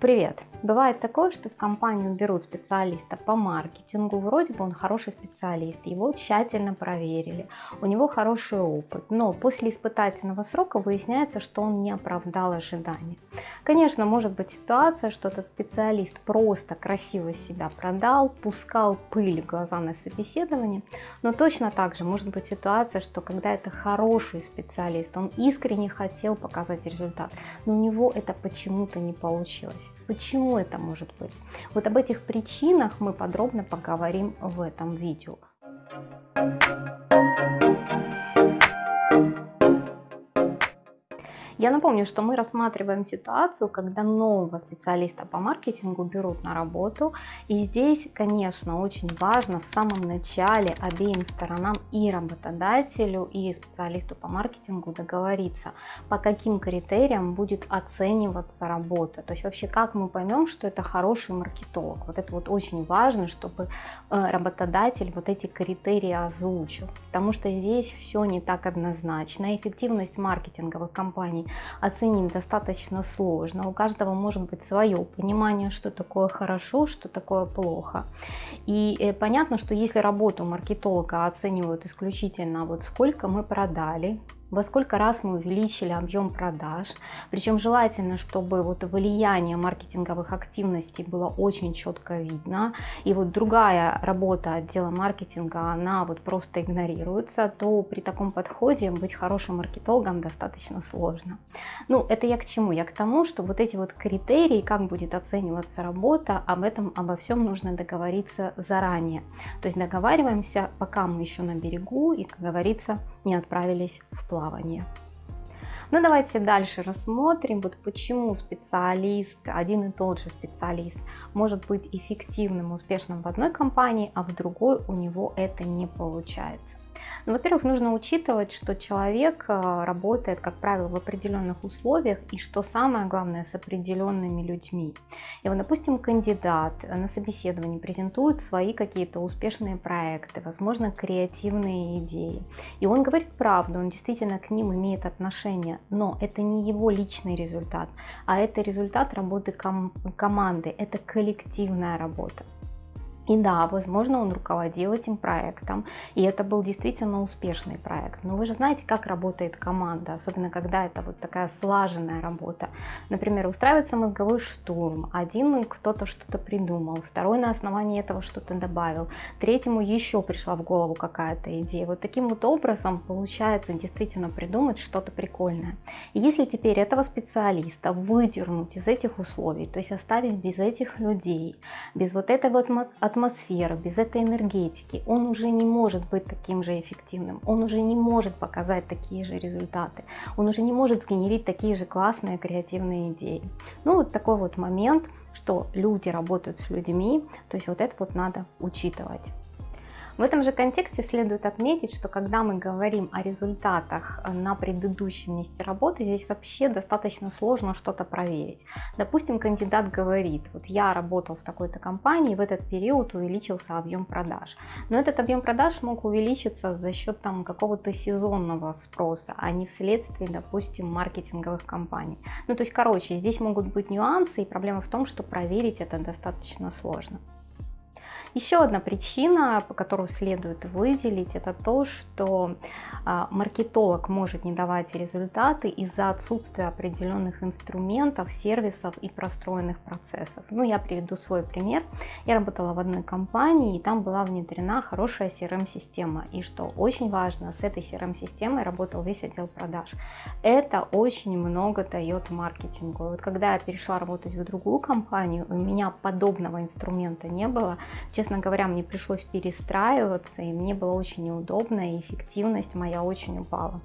Привет! Бывает такое, что в компанию берут специалиста по маркетингу, вроде бы он хороший специалист, его тщательно проверили, у него хороший опыт, но после испытательного срока выясняется, что он не оправдал ожиданий. Конечно, может быть ситуация, что этот специалист просто красиво себя продал, пускал пыль в глаза на собеседовании, но точно так же может быть ситуация, что когда это хороший специалист, он искренне хотел показать результат, но у него это почему-то не получилось. Почему это может быть? Вот об этих причинах мы подробно поговорим в этом видео. Я напомню, что мы рассматриваем ситуацию, когда нового специалиста по маркетингу берут на работу. И здесь, конечно, очень важно в самом начале обеим сторонам и работодателю, и специалисту по маркетингу договориться, по каким критериям будет оцениваться работа. То есть вообще как мы поймем, что это хороший маркетолог. Вот это вот очень важно, чтобы э, работодатель вот эти критерии озвучил. Потому что здесь все не так однозначно. Эффективность маркетинговых компаний оценить достаточно сложно. У каждого может быть свое понимание, что такое хорошо, что такое плохо. И э, понятно, что если работу маркетолога оценивают исключительно вот сколько мы продали, во сколько раз мы увеличили объем продаж. Причем желательно, чтобы вот влияние маркетинговых активностей было очень четко видно. И вот другая работа отдела маркетинга, она вот просто игнорируется, то при таком подходе быть хорошим маркетологом достаточно сложно. Ну, это я к чему? Я к тому, что вот эти вот критерии, как будет оцениваться работа, об этом, обо всем нужно договориться заранее. То есть договариваемся, пока мы еще на берегу и, как говорится, не отправились в плавание. Ну давайте дальше рассмотрим, вот почему специалист, один и тот же специалист может быть эффективным, успешным в одной компании, а в другой у него это не получается. Ну, во-первых, нужно учитывать, что человек э, работает, как правило, в определенных условиях и, что самое главное, с определенными людьми. И вот, допустим, кандидат на собеседовании презентует свои какие-то успешные проекты, возможно, креативные идеи. И он говорит правду, он действительно к ним имеет отношение, но это не его личный результат, а это результат работы ком команды, это коллективная работа. И да, возможно, он руководил этим проектом, и это был действительно успешный проект. Но вы же знаете, как работает команда, особенно когда это вот такая слаженная работа. Например, устраивается мозговой штурм, один кто-то что-то придумал, второй на основании этого что-то добавил, третьему еще пришла в голову какая-то идея. Вот таким вот образом получается действительно придумать что-то прикольное. И если теперь этого специалиста выдернуть из этих условий, то есть оставить без этих людей, без вот этой вот атмосферу, без этой энергетики, он уже не может быть таким же эффективным, он уже не может показать такие же результаты, он уже не может сгенерить такие же классные креативные идеи. Ну вот такой вот момент, что люди работают с людьми, то есть вот это вот надо учитывать. В этом же контексте следует отметить, что когда мы говорим о результатах э, на предыдущем месте работы, здесь вообще достаточно сложно что-то проверить. Допустим, кандидат говорит, вот я работал в такой-то компании, в этот период увеличился объем продаж. Но этот объем продаж мог увеличиться за счет там какого-то сезонного спроса, а не вследствие, допустим, маркетинговых кампаний. Ну, то есть, короче, здесь могут быть нюансы, и проблема в том, что проверить это достаточно сложно. Еще одна причина, по которой следует выделить, это то, что а, маркетолог может не давать результаты из-за отсутствия определенных инструментов, сервисов и простроенных процессов. Ну, я приведу свой пример. Я работала в одной компании, и там была внедрена хорошая CRM-система. И что очень важно, с этой CRM-системой работал весь отдел продаж. Это очень много дает маркетингу. Вот когда я перешла работать в другую компанию, у меня подобного инструмента не было честно говоря, мне пришлось перестраиваться, и мне было очень неудобно, и эффективность моя очень упала.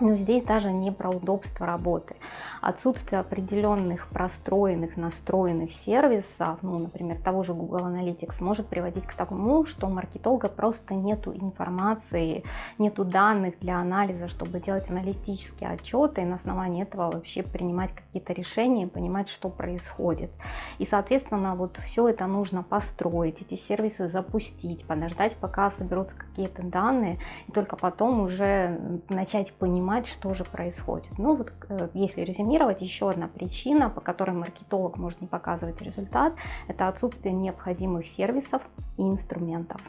Но здесь даже не про удобство работы. Отсутствие определенных простроенных, настроенных сервисов, ну, например, того же Google Analytics, может приводить к тому, что у маркетолога просто нету информации, нету данных для анализа, чтобы делать аналитические отчеты и на основании этого вообще принимать какие-то решения, понимать, что происходит. И, соответственно, вот все это нужно построить, эти сервисы запустить, подождать, пока соберутся какие-то данные, и только потом уже начать понимать, что же происходит. Ну вот, э, если резюмировать, еще одна причина, по которой маркетолог может не показывать результат, это отсутствие необходимых сервисов и инструментов.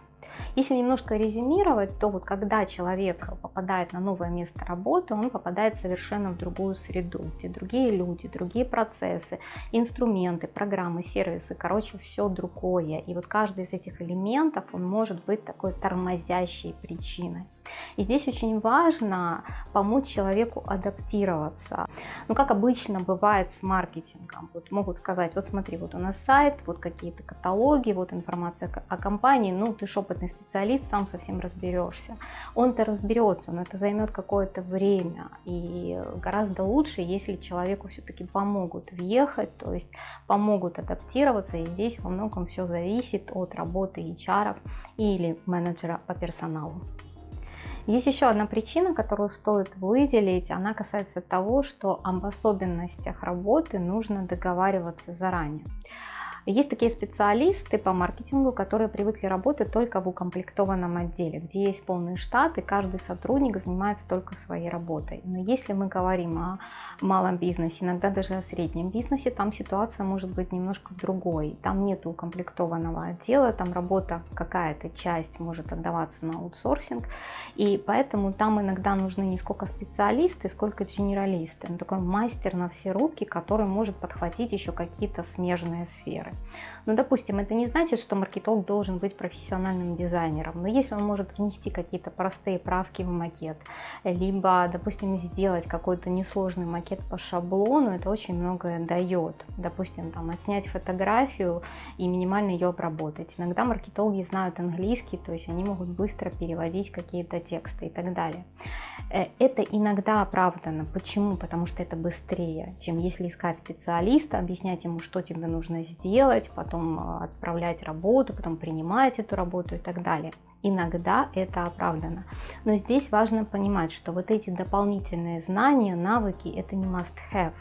Если немножко резюмировать, то вот когда человек попадает на новое место работы, он попадает совершенно в другую среду, где другие люди, другие процессы, инструменты, программы, сервисы, короче, все другое. И вот каждый из этих элементов, он может быть такой тормозящей причиной. И здесь очень важно помочь человеку адаптироваться. Ну, как обычно бывает с маркетингом. Вот могут сказать, вот смотри, вот у нас сайт, вот какие-то каталоги, вот информация о компании, ну, ты же опытный специалист, сам совсем разберешься. Он-то разберется, но это займет какое-то время. И гораздо лучше, если человеку все-таки помогут въехать, то есть помогут адаптироваться. И здесь во многом все зависит от работы HR или менеджера по персоналу. Есть еще одна причина, которую стоит выделить. Она касается того, что об особенностях работы нужно договариваться заранее. Есть такие специалисты по маркетингу, которые привыкли работать только в укомплектованном отделе, где есть полный штат и каждый сотрудник занимается только своей работой. Но если мы говорим о малом бизнесе, иногда даже о среднем бизнесе, там ситуация может быть немножко другой. Там нет укомплектованного отдела, там работа какая-то часть может отдаваться на аутсорсинг, и поэтому там иногда нужны не сколько специалисты, сколько генералисты. Он такой мастер на все руки, который может подхватить еще какие-то смежные сферы. Ну, допустим, это не значит, что маркетолог должен быть профессиональным дизайнером, но если он может внести какие-то простые правки в макет, либо, допустим, сделать какой-то несложный макет по шаблону, это очень многое дает. Допустим, там, отснять фотографию и минимально ее обработать. Иногда маркетологи знают английский, то есть они могут быстро переводить какие-то тексты и так далее. Э, это иногда оправдано. Почему? Потому что это быстрее, чем если искать специалиста, объяснять ему, что тебе нужно сделать, потом э, отправлять работу, потом принимать эту работу и так далее. Иногда это оправдано. Но здесь важно понимать, что вот эти дополнительные знания, навыки, это не must-have.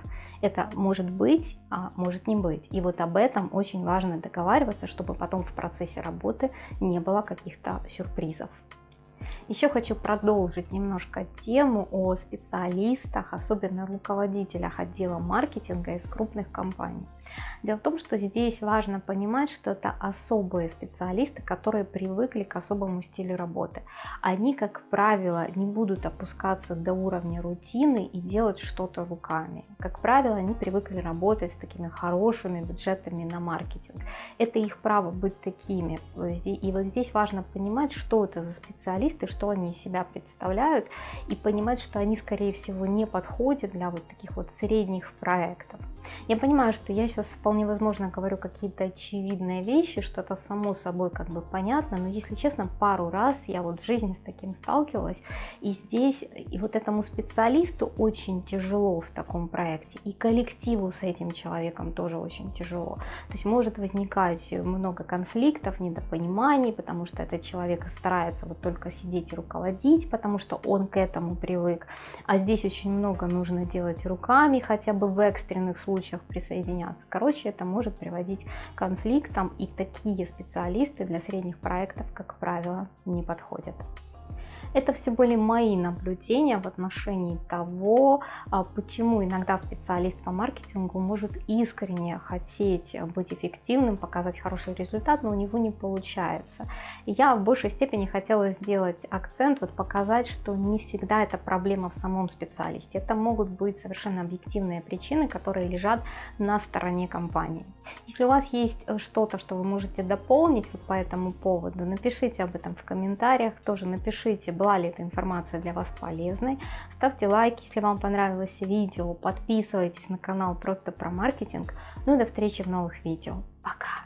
Это может быть, а может не быть. И вот об этом очень важно договариваться, чтобы потом в процессе работы не было каких-то сюрпризов. Еще хочу продолжить немножко тему о специалистах, особенно руководителях отдела маркетинга из крупных компаний. Дело в том, что здесь важно понимать, что это особые специалисты, которые привыкли к особому стилю работы. Они, как правило, не будут опускаться до уровня рутины и делать что-то руками. Как правило, они привыкли работать с такими хорошими бюджетами на маркетинг. Это их право быть такими. И вот здесь важно понимать, что это за специалисты, что они из себя представляют, и понимать, что они, скорее всего, не подходят для вот таких вот средних проектов. Я понимаю, что я сейчас вполне возможно говорю какие-то очевидные вещи, что-то само собой как бы понятно, но если честно, пару раз я вот в жизни с таким сталкивалась, и здесь и вот этому специалисту очень тяжело в таком проекте, и коллективу с этим человеком тоже очень тяжело. То есть может возникать много конфликтов, недопониманий, потому что этот человек старается вот только сидеть и руководить, потому что он к этому привык, а здесь очень много нужно делать руками, хотя бы в экстренных случаях присоединяться. Короче, это может приводить к конфликтам, и такие специалисты для средних проектов, как правило, не подходят. Это все были мои наблюдения в отношении того, а, почему иногда специалист по маркетингу может искренне хотеть быть эффективным, показать хороший результат, но у него не получается. Я в большей степени хотела сделать акцент, вот показать, что не всегда это проблема в самом специалисте. Это могут быть совершенно объективные причины, которые лежат на стороне компании. Если у вас есть э, что-то, что вы можете дополнить вот по этому поводу, напишите об этом в комментариях, тоже напишите, была ли эта информация для вас полезной. Ставьте лайк, если вам понравилось видео, подписывайтесь на канал просто про маркетинг. Ну и до встречи в новых видео. Пока!